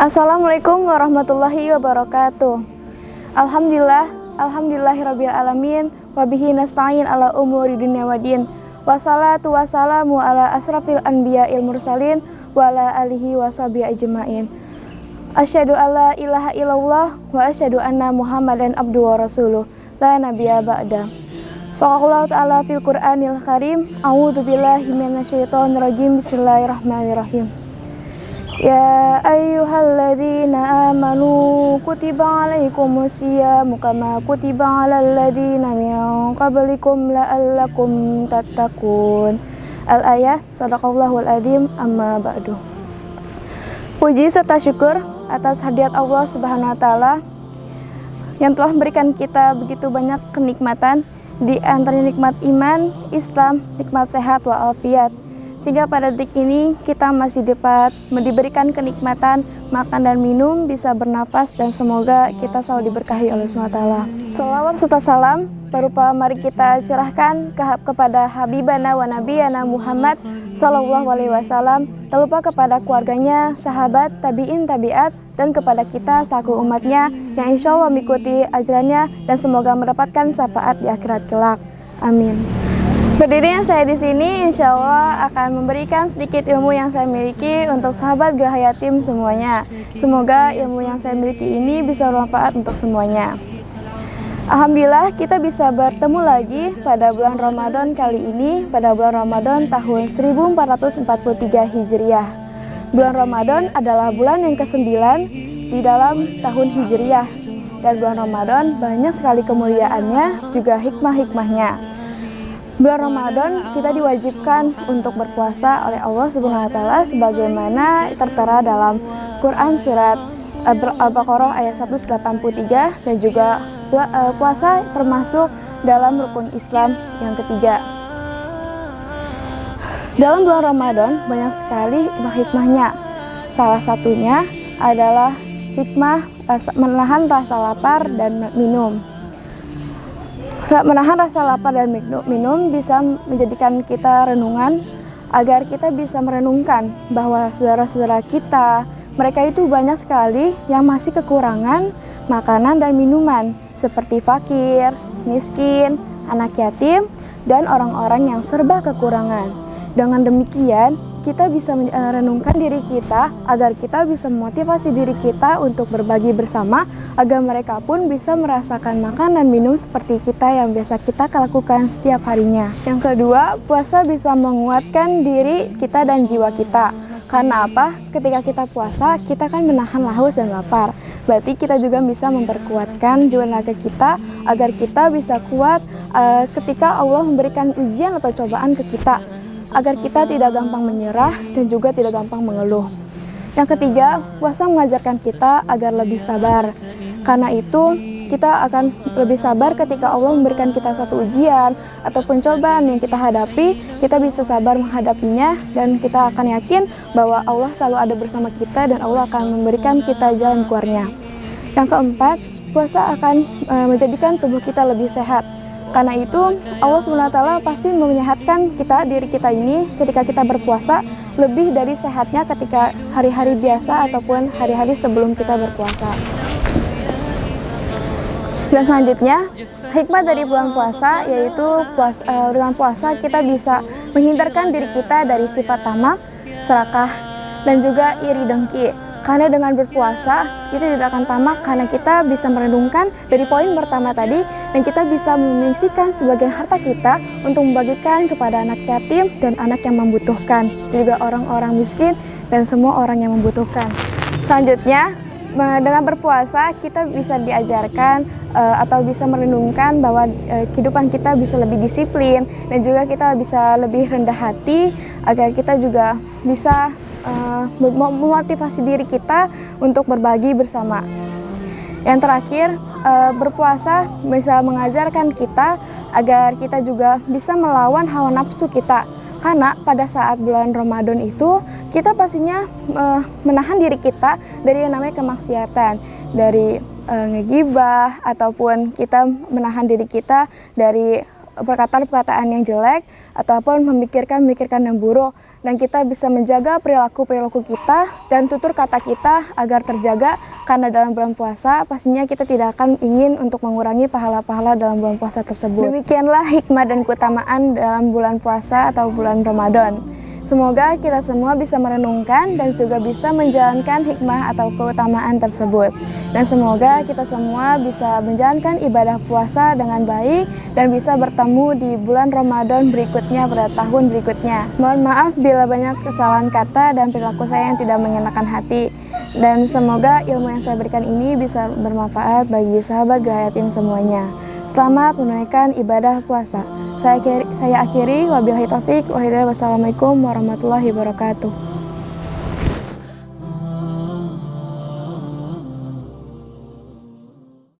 Assalamualaikum warahmatullahi wabarakatuh. Alhamdulillah, alhamdulillahirabbil alamin wabihi nasta'in ala umuri dunya waddin. Wassalatu wassalamu ala asrafil anbiya'il mursalin wa ala alihi washabihi ajmain. Asyhadu alla ilaha illallah wa asyhadu anna Muhammadan abduhu wa rasuluh. La nabiyya ba'da. Faqala ta'ala fil Qur'anil Karim, A'udzu billahi minasyaitonir rajim. Bismillahirrahmanirrahim. Ya ayyuhalladzina amanu kutiba alaikumus syiam kama kutiba alal ladzina min qablikum la'allakum tattaqun. Al-ayah sadaqallahul adzim amma ba'du. Puji serta syukur atas hadiat Allah Subhanahu wa taala yang telah memberikan kita begitu banyak kenikmatan di antara nikmat iman, Islam, nikmat sehat walafiat sehingga pada detik ini kita masih dapat diberikan kenikmatan makan dan minum, bisa bernafas dan semoga kita selalu diberkahi oleh SWT. Salawat serta salam berupa mari kita curahkan ke, kepada Habibana wa Nabiyana Muhammad Sallallahu Alaihi Wasallam, tak lupa kepada keluarganya, sahabat, tabiin, tabiat, dan kepada kita selaku umatnya yang insya Allah mengikuti ajarannya dan semoga mendapatkan syafaat di akhirat kelak. Amin. Berdirinya saya di sini, insya Allah akan memberikan sedikit ilmu yang saya miliki untuk sahabat Gerahaya Tim semuanya. Semoga ilmu yang saya miliki ini bisa bermanfaat untuk semuanya. Alhamdulillah kita bisa bertemu lagi pada bulan Ramadan kali ini, pada bulan Ramadan tahun 1443 Hijriah. Bulan Ramadan adalah bulan yang ke-9 di dalam tahun Hijriah. Dan bulan Ramadan banyak sekali kemuliaannya, juga hikmah-hikmahnya. Bulan Ramadan kita diwajibkan untuk berpuasa oleh Allah Subhanahu wa taala sebagaimana tertera dalam Quran surat Al-Baqarah ayat 183 dan juga eh, puasa termasuk dalam rukun Islam yang ketiga. Dalam bulan Ramadan banyak sekali hikmah-hikmahnya. Salah satunya adalah hikmah menahan rasa lapar dan minum menahan rasa lapar dan minum bisa menjadikan kita renungan agar kita bisa merenungkan bahwa saudara-saudara kita mereka itu banyak sekali yang masih kekurangan makanan dan minuman seperti fakir, miskin, anak yatim, dan orang-orang yang serba kekurangan. Dengan demikian, kita bisa merenungkan diri kita agar kita bisa memotivasi diri kita untuk berbagi bersama agar mereka pun bisa merasakan makan dan minum seperti kita yang biasa kita lakukan setiap harinya. Yang kedua, puasa bisa menguatkan diri kita dan jiwa kita. Karena apa? Ketika kita puasa, kita kan menahan haus dan lapar. Berarti kita juga bisa memperkuatkan jiwa naga kita agar kita bisa kuat uh, ketika Allah memberikan ujian atau cobaan ke kita agar kita tidak gampang menyerah dan juga tidak gampang mengeluh. Yang ketiga, puasa mengajarkan kita agar lebih sabar. Karena itu, kita akan lebih sabar ketika Allah memberikan kita suatu ujian ataupun cobaan yang kita hadapi, kita bisa sabar menghadapinya dan kita akan yakin bahwa Allah selalu ada bersama kita dan Allah akan memberikan kita jalan keluarnya. Yang keempat, puasa akan e, menjadikan tubuh kita lebih sehat karena itu Allah SWT pasti menyehatkan kita diri kita ini ketika kita berpuasa lebih dari sehatnya ketika hari-hari biasa ataupun hari-hari sebelum kita berpuasa. Dan selanjutnya, hikmah dari bulan puasa yaitu puasa, uh, dengan puasa kita bisa menghindarkan diri kita dari sifat tamak, serakah, dan juga iri dengki. Karena dengan berpuasa, kita tidak akan tamak karena kita bisa merenungkan dari poin pertama tadi dan kita bisa menyisikan sebagian harta kita untuk membagikan kepada anak yatim dan anak yang membutuhkan, juga orang-orang miskin dan semua orang yang membutuhkan. Selanjutnya, dengan berpuasa kita bisa diajarkan uh, atau bisa merenungkan bahwa uh, kehidupan kita bisa lebih disiplin dan juga kita bisa lebih rendah hati agar kita juga bisa uh, memotivasi diri kita untuk berbagi bersama. Yang terakhir, uh, berpuasa bisa mengajarkan kita agar kita juga bisa melawan hawa nafsu kita. Karena pada saat bulan Ramadan itu, kita pastinya uh, menahan diri kita dari yang namanya kemaksiatan, dari uh, ngegibah ataupun kita menahan diri kita dari perkataan-perkataan yang jelek ataupun memikirkan-memikirkan yang buruk dan kita bisa menjaga perilaku-perilaku kita dan tutur kata kita agar terjaga karena dalam bulan puasa pastinya kita tidak akan ingin untuk mengurangi pahala-pahala dalam bulan puasa tersebut. Demikianlah hikmah dan keutamaan dalam bulan puasa atau bulan Ramadan. Semoga kita semua bisa merenungkan dan juga bisa menjalankan hikmah atau keutamaan tersebut. Dan semoga kita semua bisa menjalankan ibadah puasa dengan baik dan bisa bertemu di bulan Ramadan berikutnya pada tahun berikutnya. Mohon maaf bila banyak kesalahan kata dan perilaku saya yang tidak mengenakan hati. Dan semoga ilmu yang saya berikan ini bisa bermanfaat bagi sahabat Gayatin semuanya. Selamat menunaikan ibadah puasa. Saya akhiri, saya akhiri wabillahi taufik wa wassalamualaikum warahmatullahi wabarakatuh.